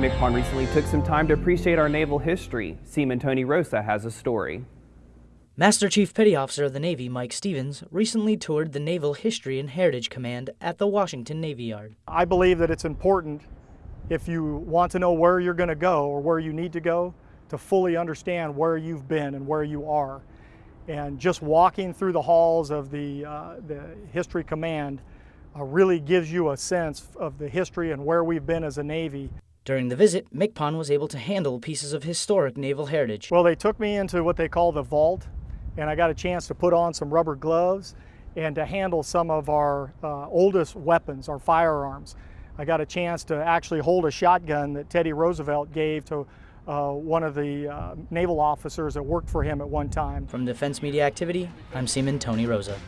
MCPON recently took some time to appreciate our naval history. Seaman Tony Rosa has a story. Master Chief Petty Officer of the Navy Mike Stevens recently toured the Naval History and Heritage Command at the Washington Navy Yard. I believe that it's important if you want to know where you're going to go or where you need to go to fully understand where you've been and where you are. And just walking through the halls of the, uh, the History Command uh, really gives you a sense of the history and where we've been as a Navy. During the visit, MCPON was able to handle pieces of historic naval heritage. Well, they took me into what they call the vault, and I got a chance to put on some rubber gloves and to handle some of our uh, oldest weapons, our firearms. I got a chance to actually hold a shotgun that Teddy Roosevelt gave to uh, one of the uh, naval officers that worked for him at one time. From Defense Media Activity, I'm Seaman Tony Rosa.